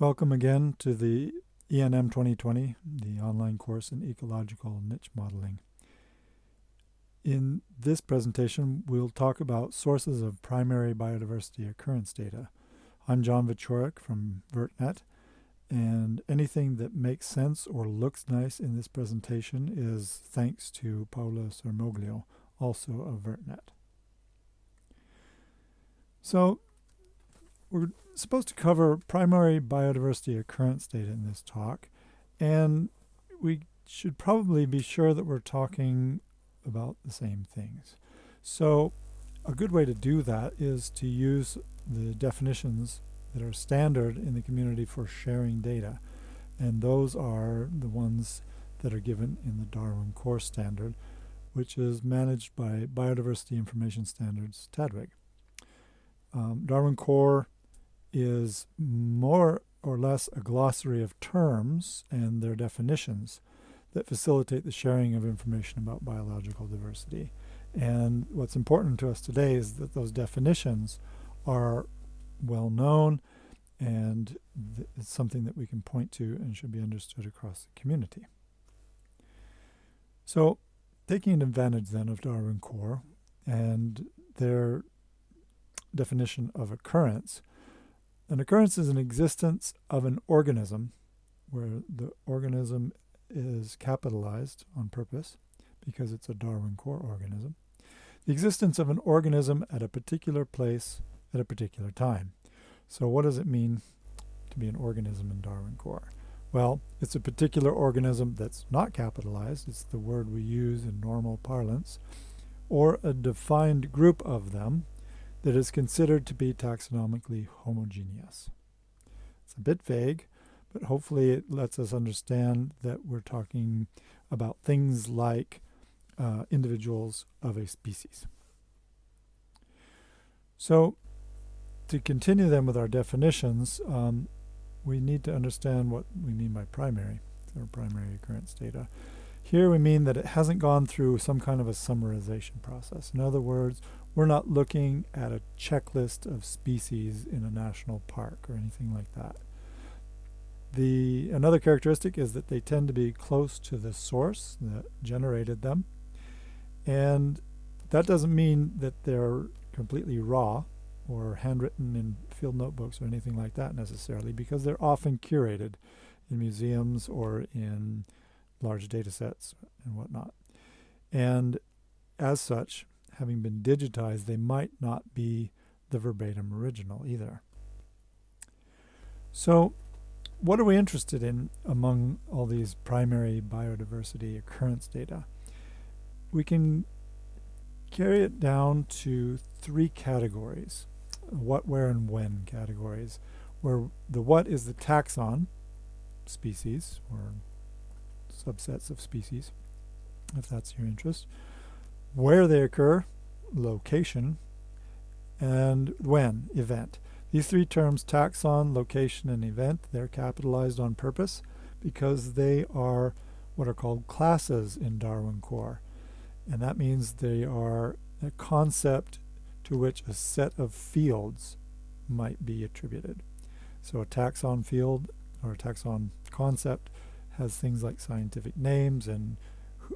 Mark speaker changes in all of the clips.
Speaker 1: Welcome again to the ENM 2020, the online course in ecological niche modeling. In this presentation, we'll talk about sources of primary biodiversity occurrence data. I'm John Wieczorek from VertNet, and anything that makes sense or looks nice in this presentation is thanks to Paula Zermoglio, also of VertNet. So we're supposed to cover primary biodiversity occurrence data in this talk, and we should probably be sure that we're talking about the same things. So a good way to do that is to use the definitions that are standard in the community for sharing data. And those are the ones that are given in the Darwin Core Standard, which is managed by Biodiversity Information Standards TDWG. Um, Darwin Core is more or less a glossary of terms and their definitions that facilitate the sharing of information about biological diversity. And what's important to us today is that those definitions are well known and it's something that we can point to and should be understood across the community. So taking advantage then of Darwin Core and their definition of occurrence, an occurrence is an existence of an organism where the organism is capitalized on purpose because it's a Darwin core organism. The existence of an organism at a particular place at a particular time. So what does it mean to be an organism in Darwin core? Well, it's a particular organism that's not capitalized, it's the word we use in normal parlance, or a defined group of them that is considered to be taxonomically homogeneous. It's a bit vague, but hopefully it lets us understand that we're talking about things like uh, individuals of a species. So to continue then with our definitions, um, we need to understand what we mean by primary, or primary occurrence data. Here we mean that it hasn't gone through some kind of a summarization process. In other words, we're not looking at a checklist of species in a national park or anything like that. The Another characteristic is that they tend to be close to the source that generated them. And that doesn't mean that they're completely raw or handwritten in field notebooks or anything like that necessarily because they're often curated in museums or in large data sets and whatnot. And as such, having been digitized, they might not be the verbatim original either. So what are we interested in among all these primary biodiversity occurrence data? We can carry it down to three categories, what, where, and when categories, where the what is the taxon, species, or subsets of species, if that's your interest where they occur, location, and when, event. These three terms, taxon, location, and event, they're capitalized on purpose because they are what are called classes in Darwin Core. And that means they are a concept to which a set of fields might be attributed. So a taxon field or a taxon concept has things like scientific names and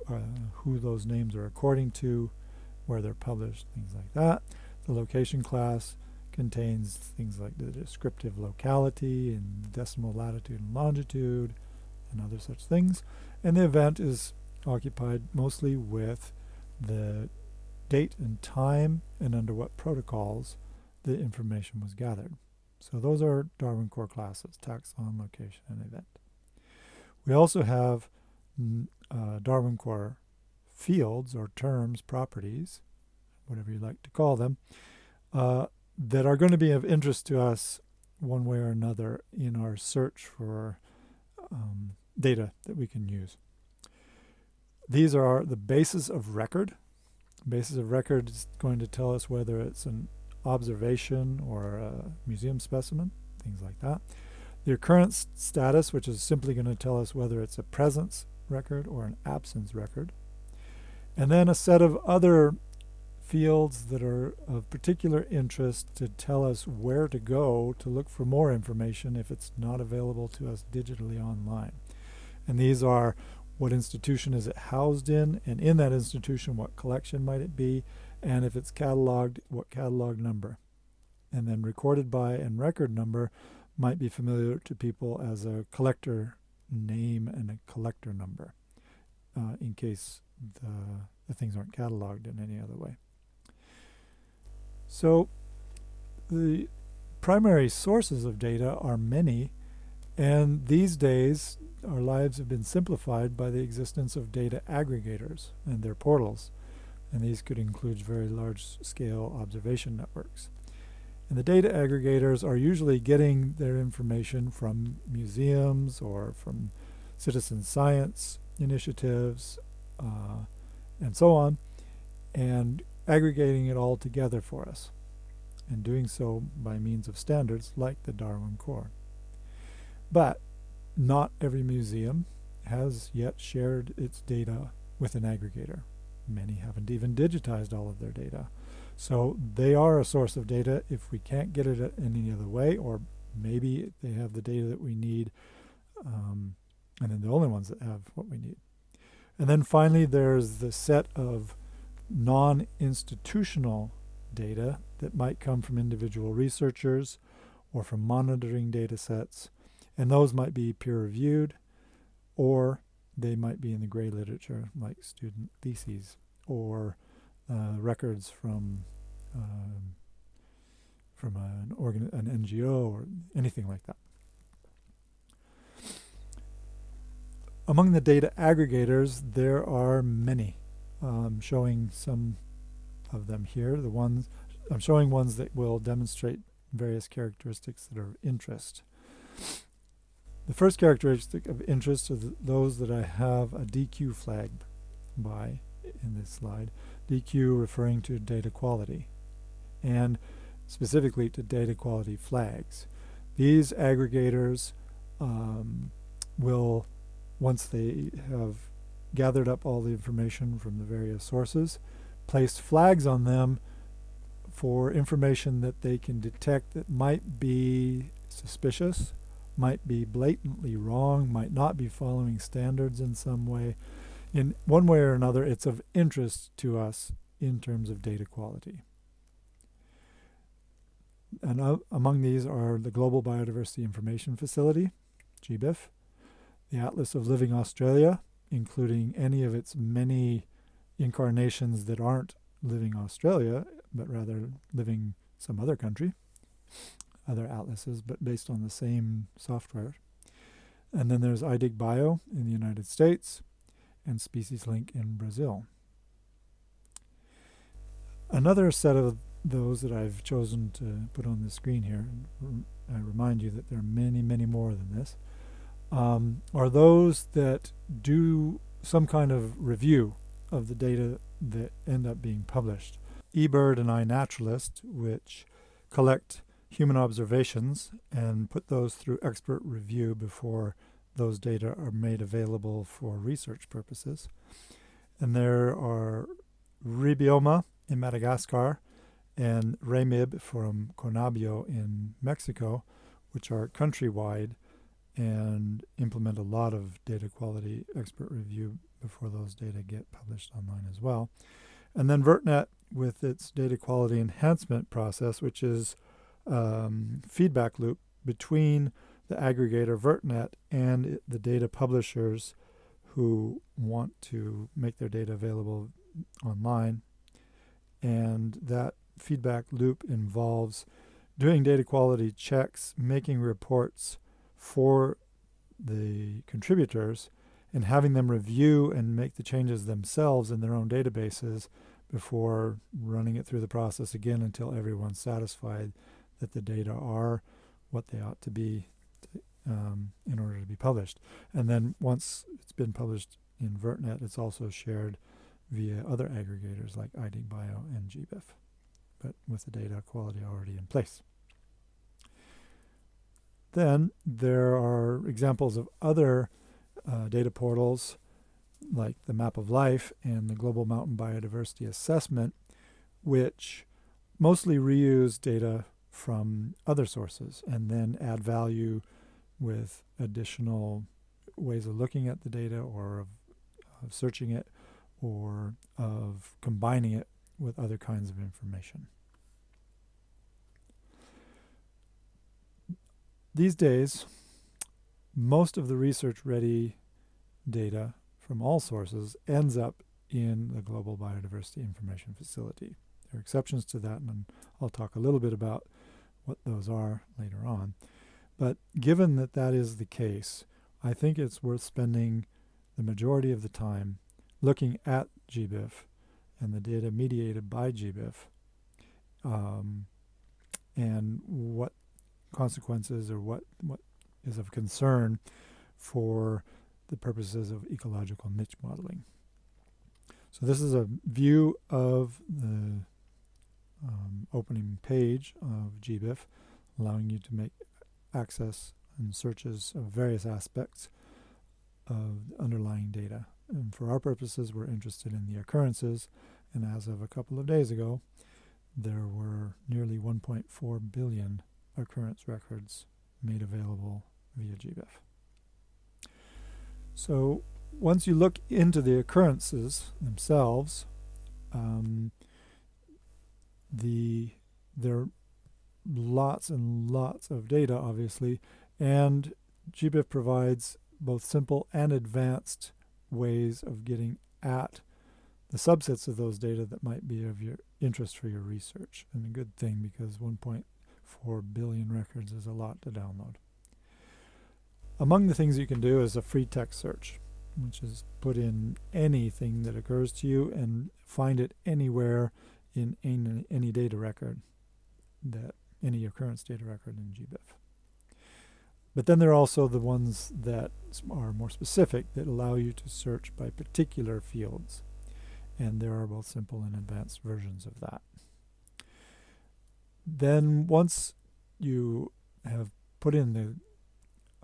Speaker 1: uh, who those names are according to, where they're published, things like that. The location class contains things like the descriptive locality and decimal latitude and longitude and other such things. And the event is occupied mostly with the date and time and under what protocols the information was gathered. So those are Darwin core classes, taxon, location, and event. We also have uh, Darwin Core fields or terms, properties, whatever you like to call them, uh, that are going to be of interest to us one way or another in our search for um, data that we can use. These are the basis of record. Basis of record is going to tell us whether it's an observation or a museum specimen, things like that. The occurrence status, which is simply going to tell us whether it's a presence record or an absence record. And then a set of other fields that are of particular interest to tell us where to go to look for more information if it's not available to us digitally online. And these are what institution is it housed in, and in that institution, what collection might it be, and if it's cataloged, what catalog number. And then recorded by and record number might be familiar to people as a collector name and a collector number uh, in case the, the things aren't cataloged in any other way. So the primary sources of data are many, and these days our lives have been simplified by the existence of data aggregators and their portals, and these could include very large-scale observation networks. And the data aggregators are usually getting their information from museums or from citizen science initiatives uh, and so on, and aggregating it all together for us, and doing so by means of standards like the Darwin Core. But not every museum has yet shared its data with an aggregator. Many haven't even digitized all of their data. So they are a source of data if we can't get it any other way, or maybe they have the data that we need, um, and then the only ones that have what we need. And then finally, there's the set of non-institutional data that might come from individual researchers or from monitoring data sets, and those might be peer-reviewed, or they might be in the gray literature, like student theses, or uh, records from um, from an organ an NGO or anything like that. Among the data aggregators, there are many. Um, showing some of them here. The ones I'm showing ones that will demonstrate various characteristics that are of interest. The first characteristic of interest are those that I have a DQ flag by in this slide. DQ referring to data quality and specifically to data quality flags. These aggregators um, will, once they have gathered up all the information from the various sources, place flags on them for information that they can detect that might be suspicious, might be blatantly wrong, might not be following standards in some way, in one way or another, it's of interest to us in terms of data quality. And uh, among these are the Global Biodiversity Information Facility, GBIF, the Atlas of Living Australia, including any of its many incarnations that aren't living Australia, but rather living some other country, other atlases, but based on the same software. And then there's iDigBio in the United States, and SpeciesLink in Brazil. Another set of those that I've chosen to put on the screen here, I remind you that there are many, many more than this, um, are those that do some kind of review of the data that end up being published. eBird and iNaturalist, which collect human observations and put those through expert review before those data are made available for research purposes. And there are REBIOMA in Madagascar and REMIB from Conabio in Mexico, which are countrywide and implement a lot of data quality expert review before those data get published online as well. And then VertNet with its data quality enhancement process, which is um, feedback loop between the aggregator VertNet and the data publishers who want to make their data available online. And that feedback loop involves doing data quality checks, making reports for the contributors, and having them review and make the changes themselves in their own databases before running it through the process again until everyone's satisfied that the data are what they ought to be um, in order to be published. And then once it's been published in VertNet, it's also shared via other aggregators like iDigBio and GBIF, but with the data quality already in place. Then there are examples of other uh, data portals like the Map of Life and the Global Mountain Biodiversity Assessment, which mostly reuse data from other sources and then add value with additional ways of looking at the data or of, of searching it or of combining it with other kinds of information. These days, most of the research-ready data from all sources ends up in the Global Biodiversity Information Facility. There are exceptions to that, and I'll talk a little bit about what those are later on. But given that that is the case, I think it's worth spending the majority of the time looking at GBIF and the data mediated by GBIF um, and what consequences or what, what is of concern for the purposes of ecological niche modeling. So this is a view of the um, opening page of GBIF, allowing you to make access and searches of various aspects of underlying data. And for our purposes, we're interested in the occurrences, and as of a couple of days ago, there were nearly 1.4 billion occurrence records made available via GBIF. So once you look into the occurrences themselves, um, the there are lots and lots of data, obviously, and GBIF provides both simple and advanced ways of getting at the subsets of those data that might be of your interest for your research. And a good thing because 1.4 billion records is a lot to download. Among the things you can do is a free text search, which is put in anything that occurs to you and find it anywhere in any, any data record, that any occurrence data record in GBIF. But then there are also the ones that are more specific that allow you to search by particular fields. And there are both simple and advanced versions of that. Then once you have put in the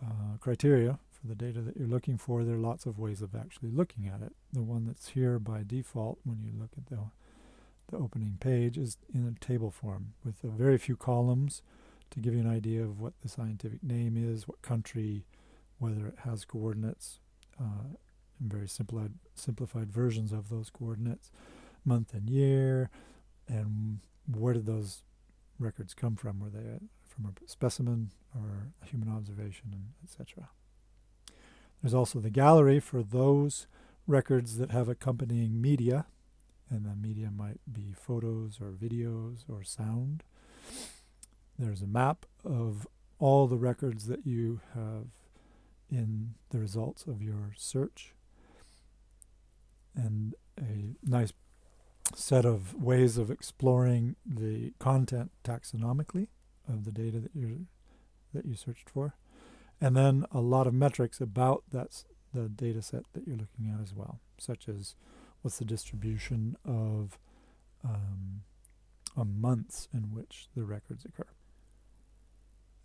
Speaker 1: uh, criteria for the data that you're looking for, there are lots of ways of actually looking at it. The one that's here by default when you look at the the opening page is in a table form with a very few columns to give you an idea of what the scientific name is, what country, whether it has coordinates, uh, and very simplified, simplified versions of those coordinates, month and year, and where did those records come from? Were they from a specimen or a human observation, and etc. There's also the gallery for those records that have accompanying media, and the media might be photos or videos or sound. There's a map of all the records that you have in the results of your search and a nice set of ways of exploring the content taxonomically of the data that you that you searched for and then a lot of metrics about that's the data set that you're looking at as well such as what's the distribution of um, months in which the records occur.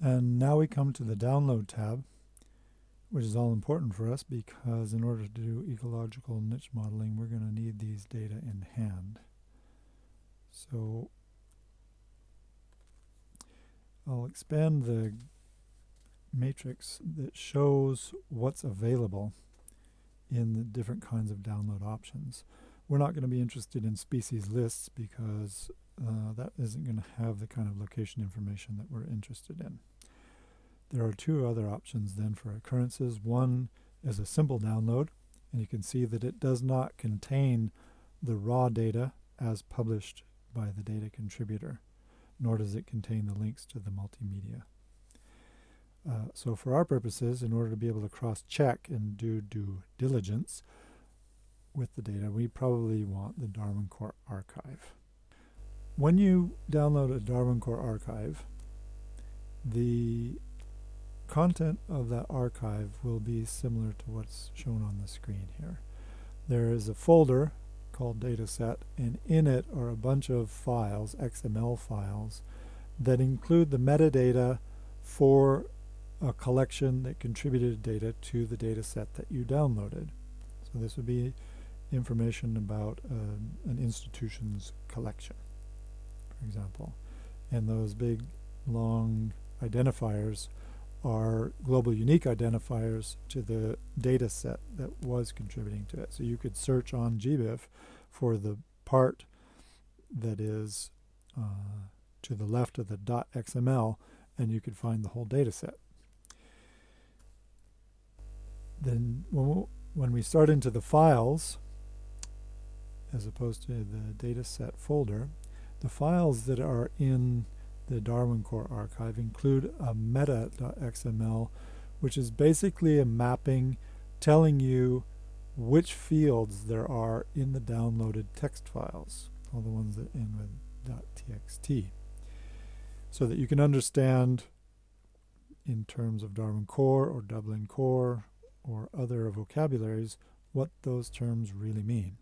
Speaker 1: And now we come to the download tab, which is all important for us because in order to do ecological niche modeling, we're going to need these data in hand. So I'll expand the matrix that shows what's available in the different kinds of download options. We're not going to be interested in species lists because uh, that isn't going to have the kind of location information that we're interested in. There are two other options then for occurrences. One is a simple download, and you can see that it does not contain the raw data as published by the data contributor, nor does it contain the links to the multimedia. Uh, so for our purposes, in order to be able to cross-check and do due diligence with the data, we probably want the Darwin Core archive. When you download a Darwin Core archive, the content of that archive will be similar to what's shown on the screen here. There is a folder called dataset and in it are a bunch of files, XML files, that include the metadata for a collection that contributed data to the data set that you downloaded. So this would be information about uh, an institution's collection. for example. And those big, long identifiers are global unique identifiers to the data set that was contributing to it. So you could search on GBIF for the part that is uh, to the left of the .xml and you could find the whole data set. Then when, we start into the files, as opposed to the data set folder, the files that are in the Darwin Core archive include a meta.xml, which is basically a mapping telling you which fields there are in the downloaded text files, all the ones that end with .txt, so that you can understand in terms of Darwin Core or Dublin Core or other vocabularies what those terms really mean.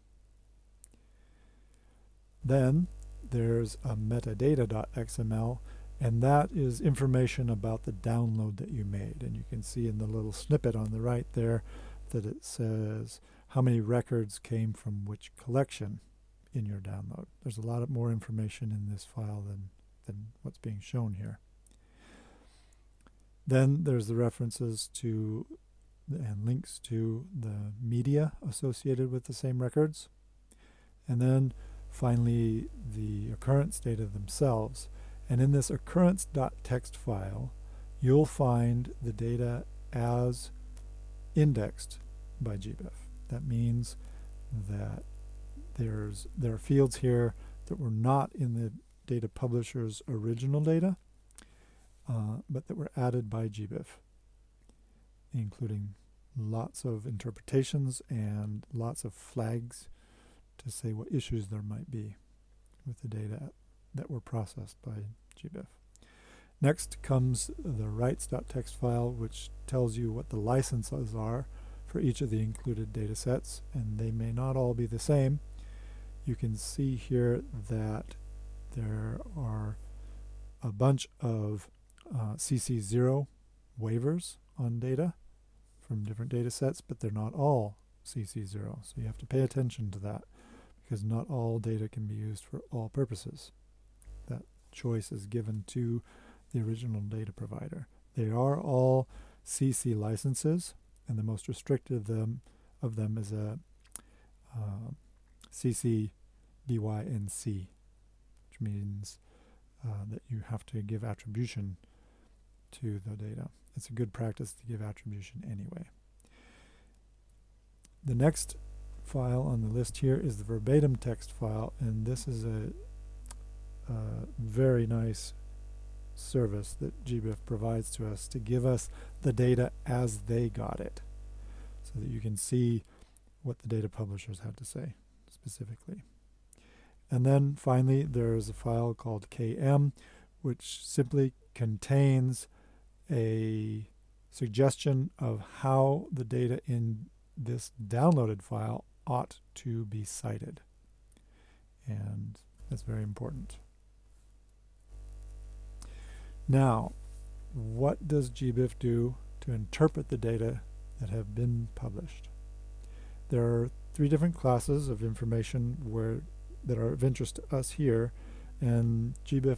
Speaker 1: Then there's a metadata.xml and that is information about the download that you made and you can see in the little snippet on the right there that it says how many records came from which collection in your download. There's a lot of more information in this file than, than what's being shown here. Then there's the references to and links to the media associated with the same records. And then finally the occurrence data themselves. And in this occurrence.txt file, you'll find the data as indexed by GBIF. That means that there's there are fields here that were not in the data publisher's original data, uh, but that were added by GBIF, including lots of interpretations and lots of flags to say what issues there might be with the data that were processed by GBIF. Next comes the rights.txt file, which tells you what the licenses are for each of the included data sets, and they may not all be the same. You can see here that there are a bunch of uh, CC0 waivers on data from different data sets, but they're not all CC0. So you have to pay attention to that because not all data can be used for all purposes. That choice is given to the original data provider. They are all CC licenses, and the most restricted of them, of them is a uh, CC BYNC, which means uh, that you have to give attribution to the data. It's a good practice to give attribution anyway. The next file on the list here is the verbatim text file, and this is a, a very nice service that GBIF provides to us to give us the data as they got it, so that you can see what the data publishers had to say specifically. And then finally, there's a file called KM, which simply contains a suggestion of how the data in this downloaded file ought to be cited. And that's very important. Now, what does GBIF do to interpret the data that have been published? There are three different classes of information where that are of interest to us here, and GBIF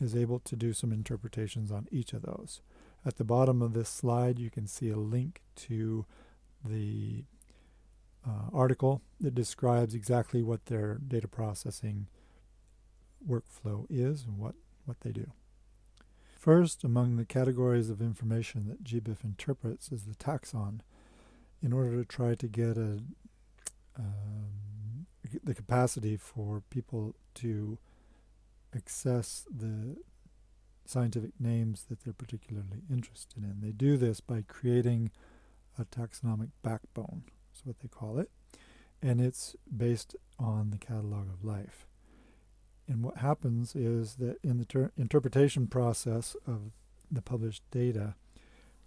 Speaker 1: is able to do some interpretations on each of those. At the bottom of this slide, you can see a link to the uh, article that describes exactly what their data processing workflow is and what, what they do. First, among the categories of information that GBIF interprets is the taxon in order to try to get a, um, the capacity for people to access the scientific names that they're particularly interested in. They do this by creating a taxonomic backbone, that's what they call it, and it's based on the catalog of life. And what happens is that in the interpretation process of the published data,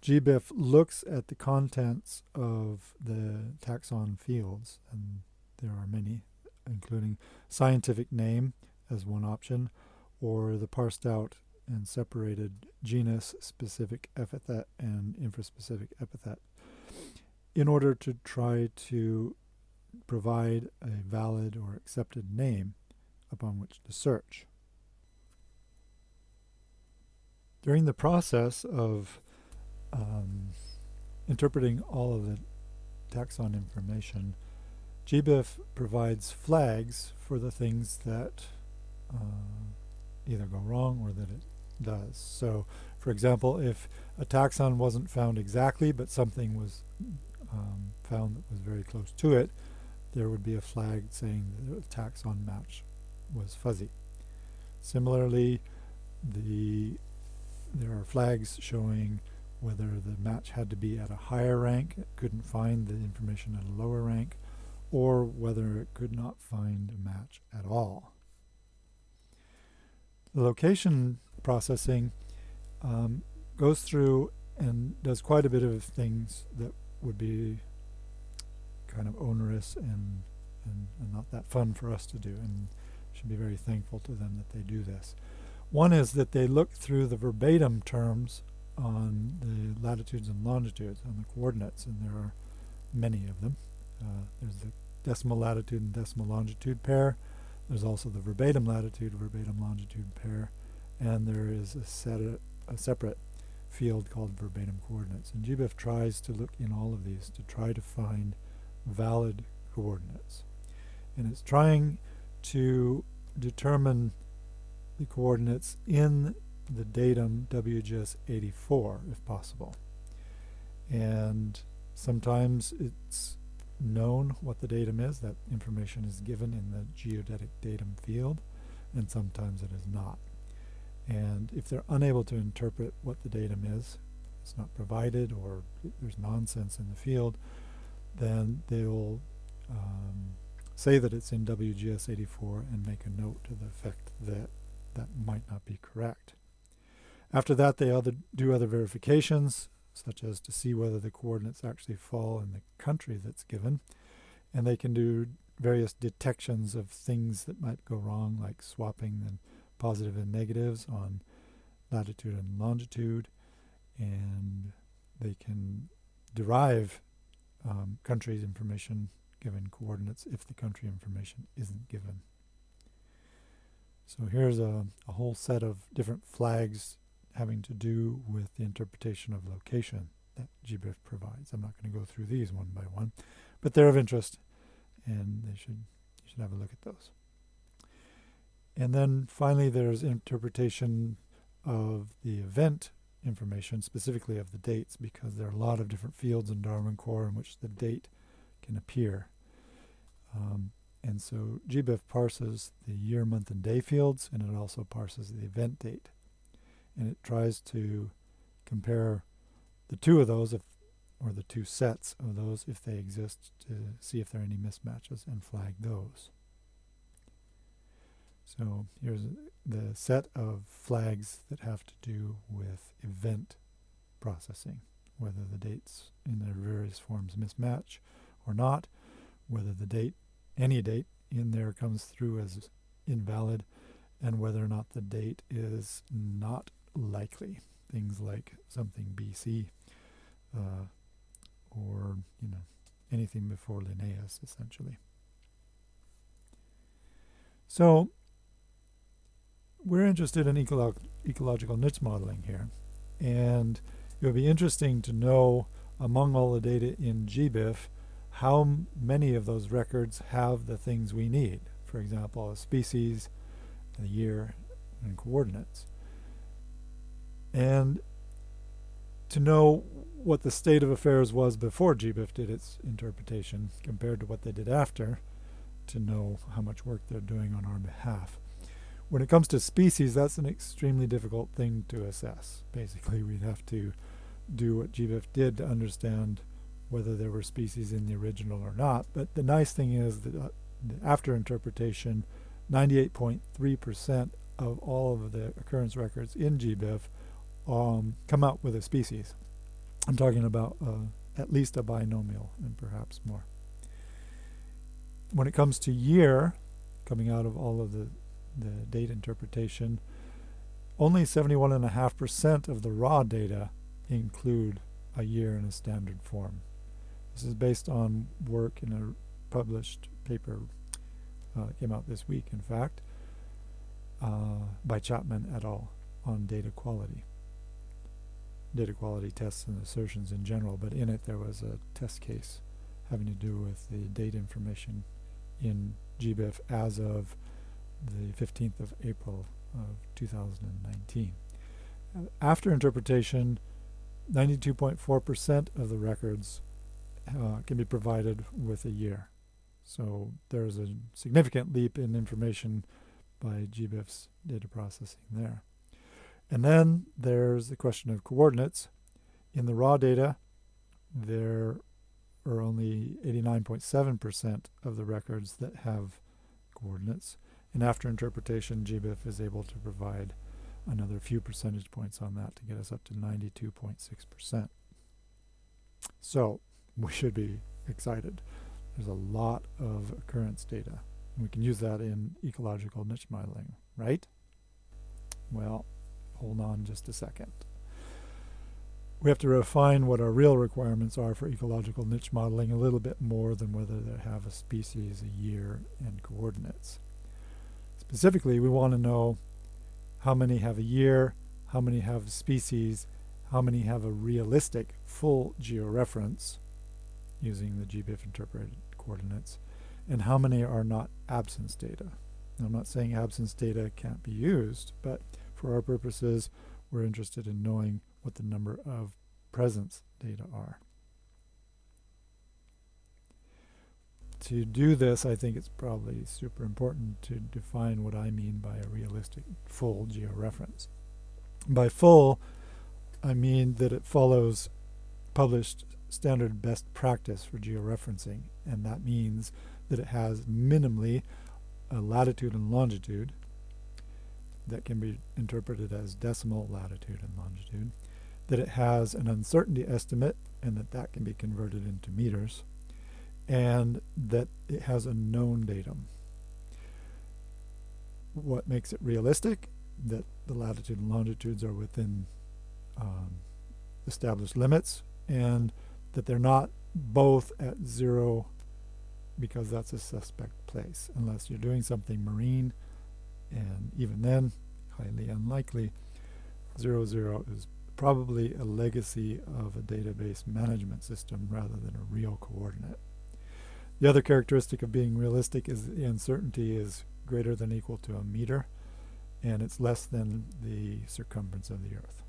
Speaker 1: GBIF looks at the contents of the taxon fields, and there are many, including scientific name as one option, or the parsed out and separated genus specific epithet and infraspecific epithet in order to try to provide a valid or accepted name upon which to search. during the process of um, interpreting all of the taxon information, GBIF provides flags for the things that uh, either go wrong or that it does. So, for example, if a taxon wasn't found exactly, but something was um, found that was very close to it, there would be a flag saying that the taxon match was fuzzy. Similarly, the there are flags showing whether the match had to be at a higher rank, it couldn't find the information at a lower rank, or whether it could not find a match at all. The location processing um, goes through and does quite a bit of things that would be kind of onerous and, and, and not that fun for us to do and should be very thankful to them that they do this. One is that they look through the verbatim terms on the latitudes and longitudes, on the coordinates, and there are many of them. Uh, there's the decimal latitude and decimal longitude pair. There's also the verbatim latitude, verbatim longitude pair, and there is a, set a, separate field called verbatim coordinates. And GBIF tries to look in all of these to try to find valid coordinates. And it's trying to determine the coordinates in the datum WGS 84 if possible. And sometimes it's known what the datum is, that information is given in the geodetic datum field, and sometimes it is not. And if they're unable to interpret what the datum is, it's not provided or there's nonsense in the field, then they will um, say that it's in WGS 84 and make a note to the effect that that might not be correct. After that, they other, do other verifications, such as to see whether the coordinates actually fall in the country that's given. And they can do various detections of things that might go wrong, like swapping the positive and negatives on latitude and longitude. And they can derive um, country information given coordinates if the country information isn't given. So here's a, a whole set of different flags having to do with the interpretation of location that GBIF provides. I'm not going to go through these one by one, but they're of interest and they should you should have a look at those. And then finally there's interpretation of the event information, specifically of the dates, because there are a lot of different fields in Darwin Core in which the date can appear. Um, and so GBIF parses the year, month, and day fields, and it also parses the event date. And it tries to compare the two of those, if, or the two sets of those, if they exist, to see if there are any mismatches and flag those. So here's the set of flags that have to do with event processing, whether the dates in their various forms mismatch or not, whether the date any date in there comes through as invalid and whether or not the date is not likely. Things like something BC uh, or, you know, anything before Linnaeus, essentially. So we're interested in ecolo ecological niche modeling here. And it would be interesting to know among all the data in GBIF how many of those records have the things we need. For example, a species, the year, and coordinates. And to know what the state of affairs was before GBIF did its interpretation compared to what they did after to know how much work they're doing on our behalf. When it comes to species, that's an extremely difficult thing to assess. Basically, we'd have to do what GBIF did to understand whether there were species in the original or not. But the nice thing is that uh, after interpretation, 98.3% of all of the occurrence records in GBIF um, come out with a species. I'm talking about uh, at least a binomial and perhaps more. When it comes to year, coming out of all of the, the date interpretation, only 71.5% of the raw data include a year in a standard form. This is based on work in a published paper, uh, came out this week in fact, uh, by Chapman et al. on data quality. Data quality tests and assertions in general, but in it there was a test case having to do with the date information in GBIF as of the 15th of April of 2019. Uh, after interpretation, 92.4% of the records uh, can be provided with a year. So there's a significant leap in information by GBIF's data processing there. And then there's the question of coordinates. In the raw data, there are only 89.7% of the records that have coordinates. And after interpretation, GBIF is able to provide another few percentage points on that to get us up to 92.6%. So we should be excited. There's a lot of occurrence data. And we can use that in ecological niche modeling, right? Well, hold on just a second. We have to refine what our real requirements are for ecological niche modeling a little bit more than whether they have a species, a year, and coordinates. Specifically, we want to know how many have a year, how many have species, how many have a realistic full georeference using the GBIF interpreted coordinates, and how many are not absence data. Now, I'm not saying absence data can't be used, but for our purposes, we're interested in knowing what the number of presence data are. To do this, I think it's probably super important to define what I mean by a realistic full georeference. By full, I mean that it follows published standard best practice for georeferencing, and that means that it has minimally a latitude and longitude, that can be interpreted as decimal latitude and longitude, that it has an uncertainty estimate and that that can be converted into meters, and that it has a known datum. What makes it realistic? That the latitude and longitudes are within um, established limits and that they're not both at zero because that's a suspect place unless you're doing something marine and even then, highly unlikely, 0, 0 is probably a legacy of a database management system rather than a real coordinate. The other characteristic of being realistic is the uncertainty is greater than equal to a meter, and it's less than the circumference of the Earth.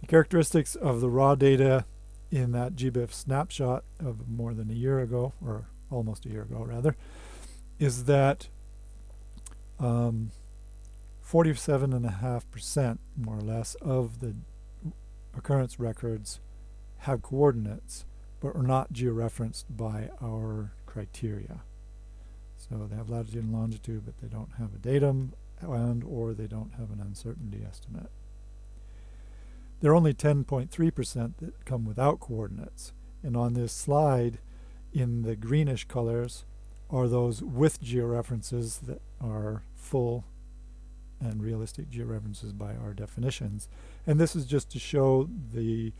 Speaker 1: The characteristics of the raw data in that GBIF snapshot of more than a year ago, or almost a year ago rather, is that 47.5% um, more or less of the occurrence records have coordinates but are not georeferenced by our criteria. So they have latitude and longitude but they don't have a datum and or they don't have an uncertainty estimate. There are only 10.3% that come without coordinates and on this slide in the greenish colors are those with georeferences that are full and realistic georeferences by our definitions. And this is just to show the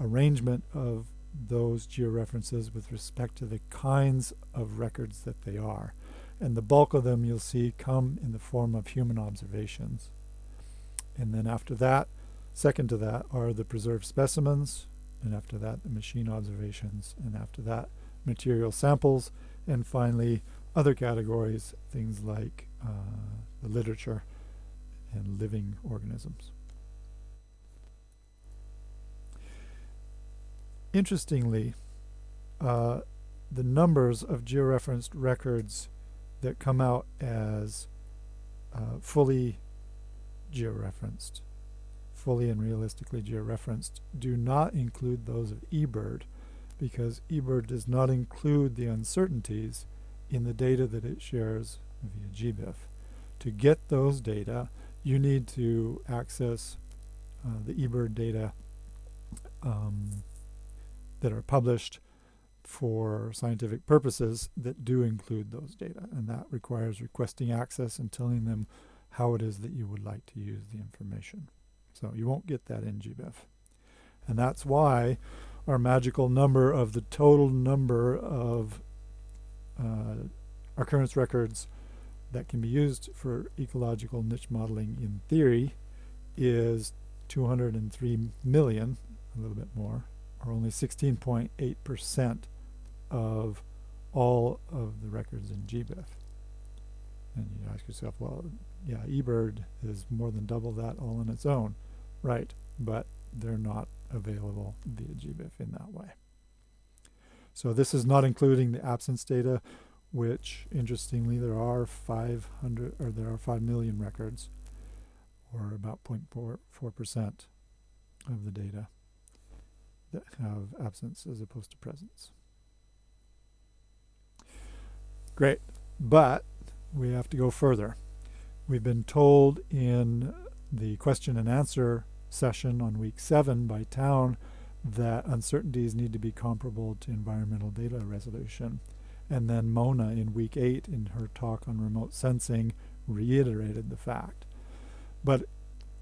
Speaker 1: arrangement of those georeferences with respect to the kinds of records that they are. And the bulk of them you'll see come in the form of human observations. And then after that, second to that are the preserved specimens, and after that the machine observations, and after that material samples, and finally other categories, things like uh, the literature and living organisms. Interestingly, uh, the numbers of georeferenced records that come out as uh, fully georeferenced, fully and realistically georeferenced, do not include those of eBird because eBird does not include the uncertainties in the data that it shares via GBIF. To get those data, you need to access uh, the eBird data um, that are published for scientific purposes that do include those data. And that requires requesting access and telling them how it is that you would like to use the information. So you won't get that in GBIF. And that's why our magical number of the total number of uh, occurrence records that can be used for ecological niche modeling in theory is 203 million, a little bit more, or only 16.8% of all of the records in GBIF. And you ask yourself, well, yeah, eBird is more than double that all on its own. Right, but they're not available via GBIF in that way. So this is not including the absence data, which interestingly there are 500 or there are 5 million records, or about 0.4 percent of the data that have absence as opposed to presence. Great, but we have to go further. We've been told in the question and answer session on week seven by Town that uncertainties need to be comparable to environmental data resolution. And then Mona in week eight in her talk on remote sensing reiterated the fact. But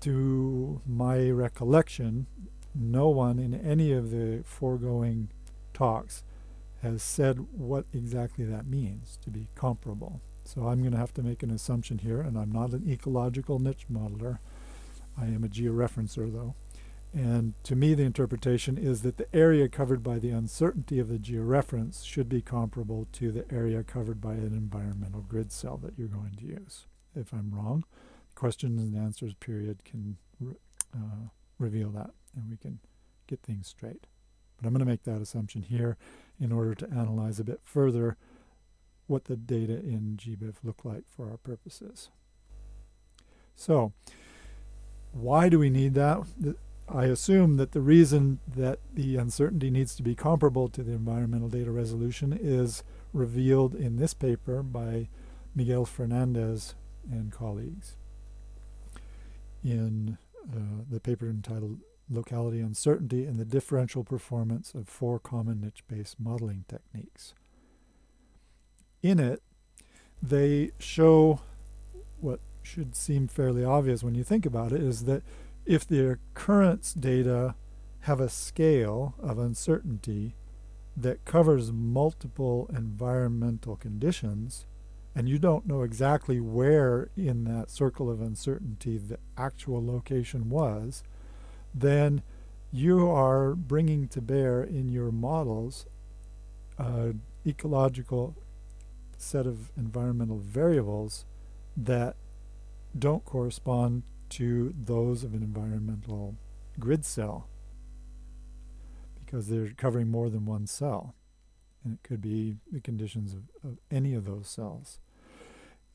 Speaker 1: to my recollection, no one in any of the foregoing talks has said what exactly that means to be comparable. So I'm going to have to make an assumption here, and I'm not an ecological niche modeler. I am a georeferencer, though. And to me, the interpretation is that the area covered by the uncertainty of the georeference should be comparable to the area covered by an environmental grid cell that you're going to use. If I'm wrong, questions and answers period can re uh, reveal that, and we can get things straight. But I'm going to make that assumption here in order to analyze a bit further what the data in GBIF look like for our purposes. So, why do we need that? I assume that the reason that the uncertainty needs to be comparable to the environmental data resolution is revealed in this paper by Miguel Fernandez and colleagues in uh, the paper entitled Locality Uncertainty and the Differential Performance of Four Common Niche-Based Modeling Techniques. In it, they show what should seem fairly obvious when you think about it is that if the occurrence data have a scale of uncertainty that covers multiple environmental conditions, and you don't know exactly where in that circle of uncertainty the actual location was, then you are bringing to bear in your models an ecological set of environmental variables that don't correspond to those of an environmental grid cell because they're covering more than one cell. And it could be the conditions of, of any of those cells.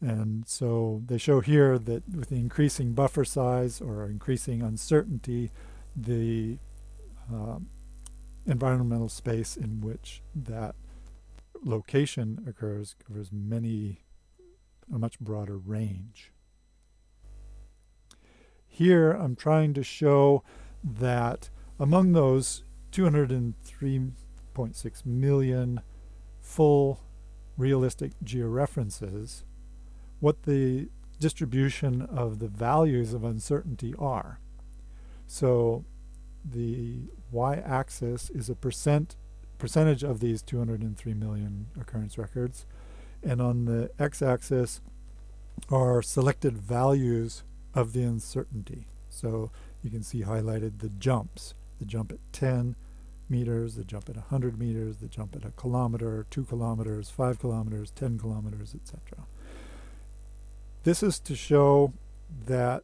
Speaker 1: And so they show here that with the increasing buffer size or increasing uncertainty, the uh, environmental space in which that location occurs covers many, a much broader range. Here I'm trying to show that among those 203.6 million full realistic georeferences, what the distribution of the values of uncertainty are. So the y-axis is a percent percentage of these 203 million occurrence records, and on the x-axis are selected values of the uncertainty. So you can see highlighted the jumps, the jump at 10 meters, the jump at 100 meters, the jump at a kilometer, 2 kilometers, 5 kilometers, 10 kilometers, etc. This is to show that,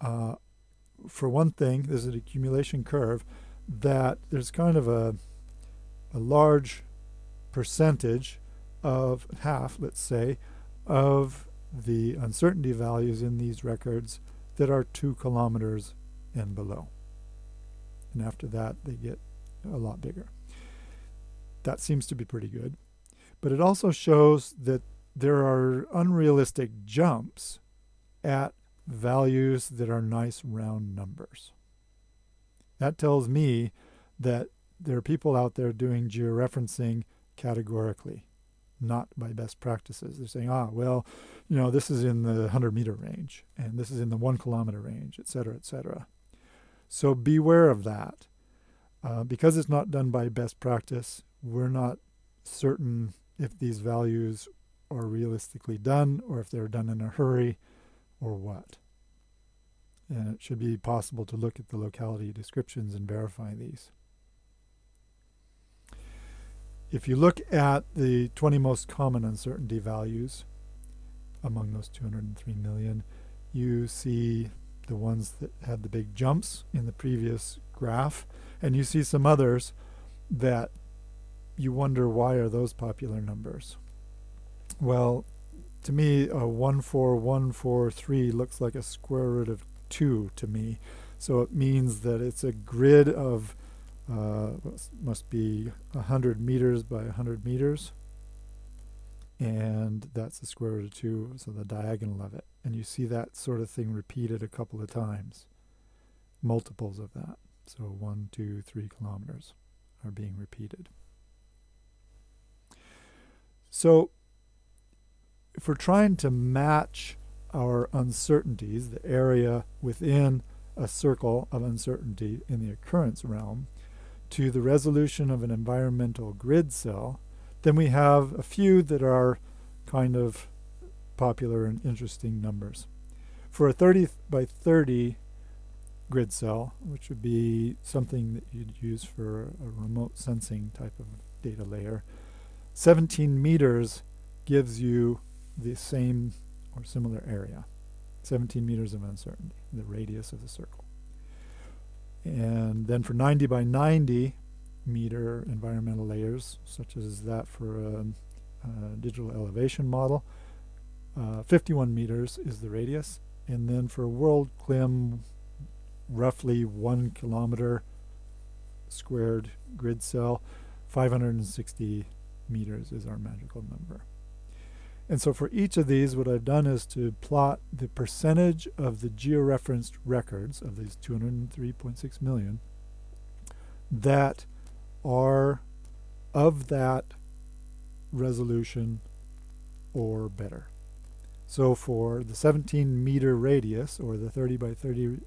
Speaker 1: uh, for one thing, there's an accumulation curve, that there's kind of a, a large percentage of half, let's say, of the uncertainty values in these records that are two kilometers and below. And after that, they get a lot bigger. That seems to be pretty good. But it also shows that there are unrealistic jumps at values that are nice round numbers. That tells me that there are people out there doing georeferencing categorically not by best practices. They're saying, ah, well, you know, this is in the 100 meter range, and this is in the one kilometer range, et cetera, et cetera. So beware of that. Uh, because it's not done by best practice, we're not certain if these values are realistically done or if they're done in a hurry or what. And it should be possible to look at the locality descriptions and verify these. If you look at the 20 most common uncertainty values among those 203 million, you see the ones that had the big jumps in the previous graph, and you see some others that you wonder why are those popular numbers. Well, to me, a 14143 looks like a square root of 2 to me. So it means that it's a grid of, must be 100 meters by 100 meters. And that's the square root of 2, so the diagonal of it. And you see that sort of thing repeated a couple of times, multiples of that. So one, two, three kilometers are being repeated. So if we're trying to match our uncertainties, the area within a circle of uncertainty in the occurrence realm, to the resolution of an environmental grid cell, then we have a few that are kind of popular and interesting numbers. For a 30 by 30 grid cell, which would be something that you'd use for a remote sensing type of data layer, 17 meters gives you the same or similar area. 17 meters of uncertainty, the radius of the circle. And then for 90 by 90 meter environmental layers, such as that for a, a digital elevation model, uh, 51 meters is the radius. And then for WorldClim, roughly one kilometer squared grid cell, 560 meters is our magical number. And so for each of these, what I've done is to plot the percentage of the georeferenced records of these 203.6 million that are of that resolution or better. So for the 17 meter radius or the 30 by 30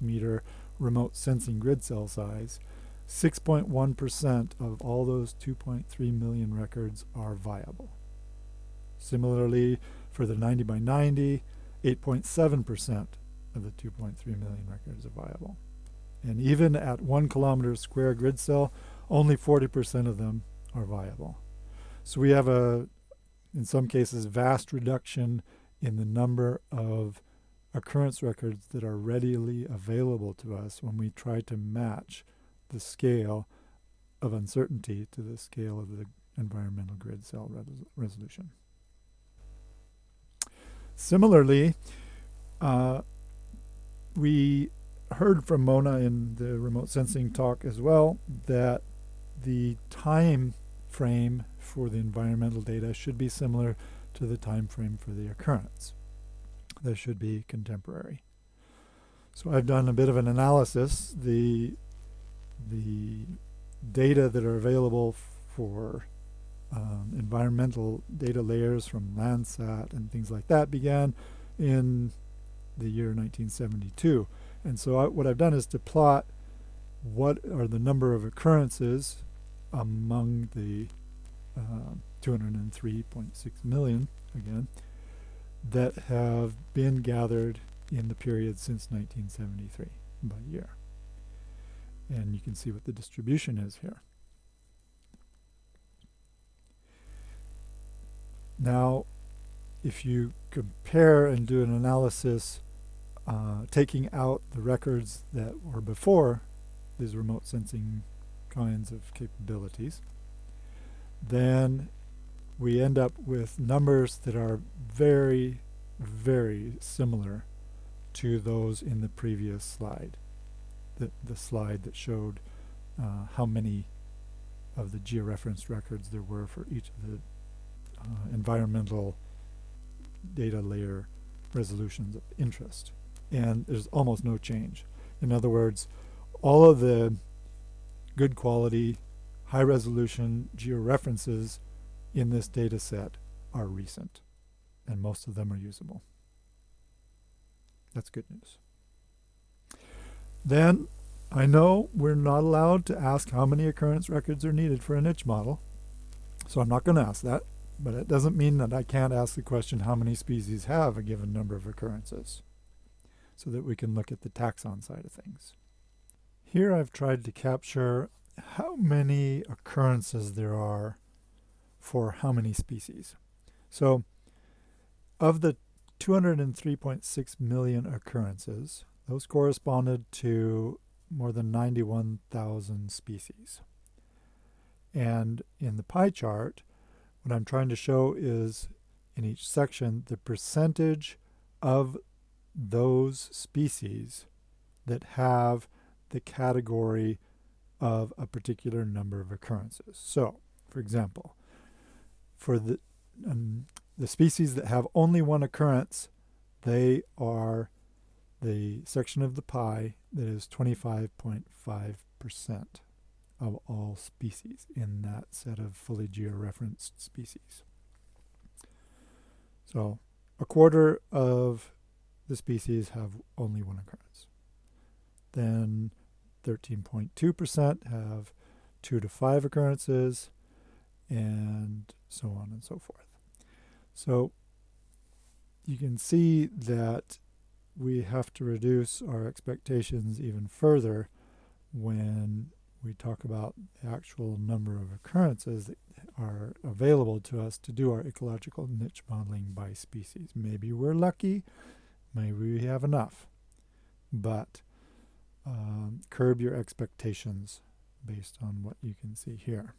Speaker 1: meter remote sensing grid cell size, 6.1% of all those 2.3 million records are viable. Similarly, for the 90 by 90, 8.7% of the 2.3 million records are viable. And even at one kilometer square grid cell, only 40% of them are viable. So we have a, in some cases, vast reduction in the number of occurrence records that are readily available to us when we try to match the scale of uncertainty to the scale of the environmental grid cell resolution. Similarly, uh, we heard from Mona in the remote sensing talk as well that the time frame for the environmental data should be similar to the time frame for the occurrence. They should be contemporary. So I've done a bit of an analysis. The, the data that are available for um, environmental data layers from Landsat and things like that began in the year 1972. And so I, what I've done is to plot what are the number of occurrences among the uh, 203.6 million, again, that have been gathered in the period since 1973 by year. And you can see what the distribution is here. Now, if you compare and do an analysis uh, taking out the records that were before these remote sensing kinds of capabilities, then we end up with numbers that are very, very similar to those in the previous slide, the, the slide that showed uh, how many of the georeferenced records there were for each of the uh, environmental data layer resolutions of interest. And there's almost no change. In other words, all of the good quality, high resolution georeferences in this data set are recent, and most of them are usable. That's good news. Then, I know we're not allowed to ask how many occurrence records are needed for a niche model, so I'm not going to ask that. But it doesn't mean that I can't ask the question how many species have a given number of occurrences. so that we can look at the taxon side of things. Here I've tried to capture how many occurrences there are for how many species. So of the 203.6 million occurrences, those corresponded to more than 91,000 species. And in the pie chart, what I'm trying to show is in each section the percentage of those species that have the category of a particular number of occurrences. So, for example, for the um, the species that have only one occurrence, they are the section of the pie that is 25.5% of all species in that set of fully georeferenced species. So a quarter of the species have only one occurrence. Then 13.2% have two to five occurrences, and so on and so forth. So you can see that we have to reduce our expectations even further when we talk about the actual number of occurrences that are available to us to do our ecological niche modeling by species. Maybe we're lucky, maybe we have enough, but um, curb your expectations based on what you can see here.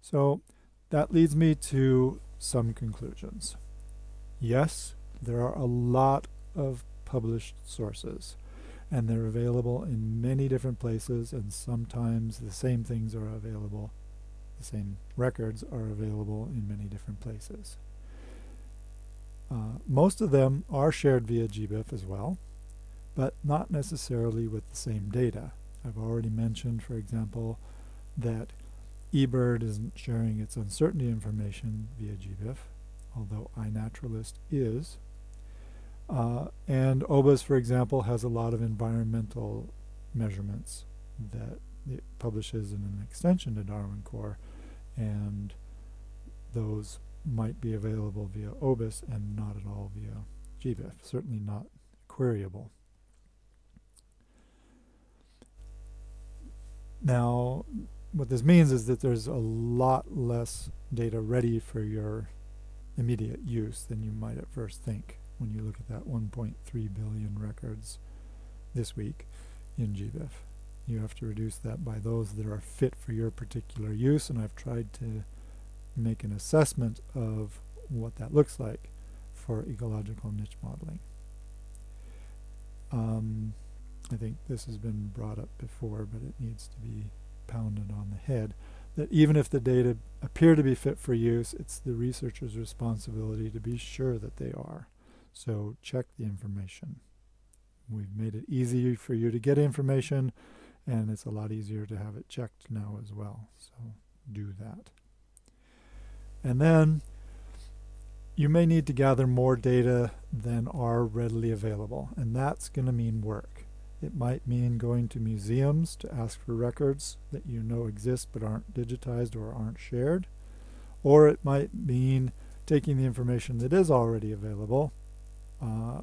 Speaker 1: So that leads me to some conclusions. Yes, there are a lot of published sources and they're available in many different places and sometimes the same things are available the same records are available in many different places. Uh, most of them are shared via GBIF as well, but not necessarily with the same data. I've already mentioned, for example, that eBird isn't sharing its uncertainty information via GBIF, although iNaturalist is. Uh, and OBIS, for example, has a lot of environmental measurements that it publishes in an extension to Darwin Core, and those might be available via OBIS and not at all via GBIF, certainly not queryable. Now, what this means is that there's a lot less data ready for your immediate use than you might at first think when you look at that 1.3 billion records this week in GBIF. You have to reduce that by those that are fit for your particular use, and I've tried to make an assessment of what that looks like for ecological niche modeling. Um, I think this has been brought up before, but it needs to be pounded on the head, that even if the data appear to be fit for use, it's the researcher's responsibility to be sure that they are. So check the information. We've made it easy for you to get information, and it's a lot easier to have it checked now as well. So do that. And then you may need to gather more data than are readily available, and that's going to mean work. It might mean going to museums to ask for records that you know exist but aren't digitized or aren't shared. Or it might mean taking the information that is already available uh,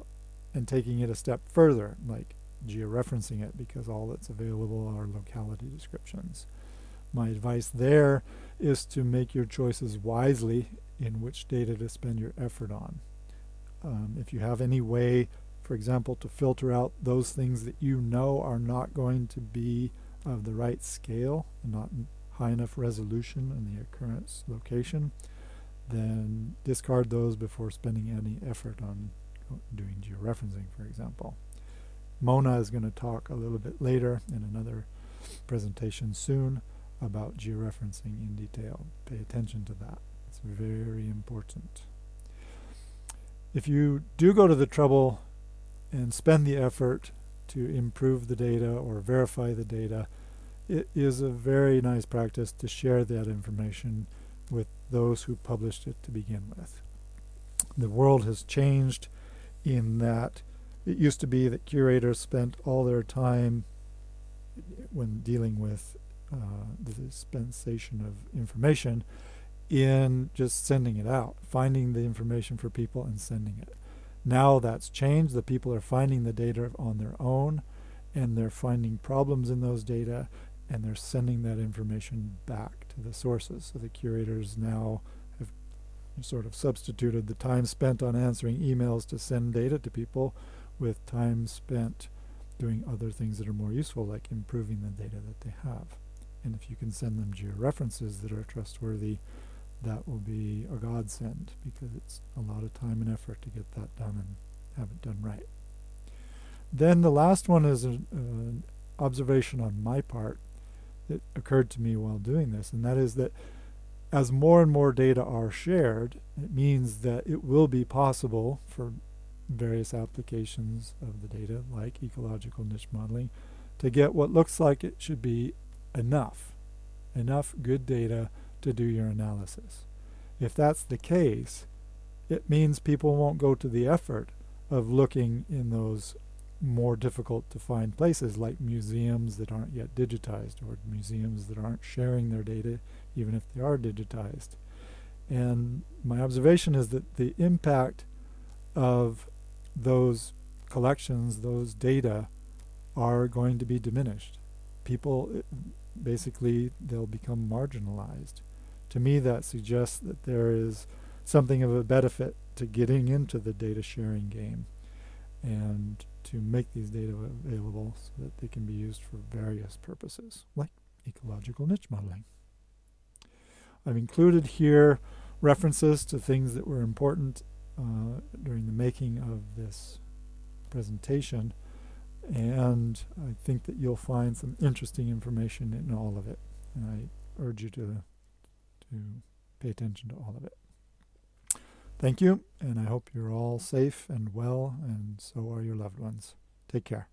Speaker 1: and taking it a step further, like georeferencing it because all that's available are locality descriptions. My advice there is to make your choices wisely in which data to spend your effort on. Um, if you have any way for example, to filter out those things that you know are not going to be of the right scale, not high enough resolution in the occurrence location, then discard those before spending any effort on doing georeferencing, for example. Mona is going to talk a little bit later in another presentation soon about georeferencing in detail. Pay attention to that. It's very important. If you do go to the trouble and spend the effort to improve the data or verify the data, it is a very nice practice to share that information with those who published it to begin with. The world has changed in that it used to be that curators spent all their time when dealing with uh, the dispensation of information in just sending it out, finding the information for people and sending it. Now that's changed. The people are finding the data on their own and they're finding problems in those data and they're sending that information back to the sources. So the curators now have sort of substituted the time spent on answering emails to send data to people with time spent doing other things that are more useful like improving the data that they have. And if you can send them georeferences that are trustworthy, that will be a godsend because it's a lot of time and effort to get that done and have it done right. Then the last one is an observation on my part that occurred to me while doing this, and that is that as more and more data are shared, it means that it will be possible for various applications of the data, like ecological niche modeling, to get what looks like it should be enough, enough good data to do your analysis. If that's the case, it means people won't go to the effort of looking in those more difficult to find places like museums that aren't yet digitized or museums that aren't sharing their data even if they are digitized. And my observation is that the impact of those collections, those data, are going to be diminished. People, eh, basically, they'll become marginalized. To me, that suggests that there is something of a benefit to getting into the data sharing game and to make these data available so that they can be used for various purposes, like ecological niche modeling. I've included here references to things that were important uh, during the making of this presentation and I think that you'll find some interesting information in all of it and I urge you to to pay attention to all of it. Thank you, and I hope you're all safe and well, and so are your loved ones. Take care.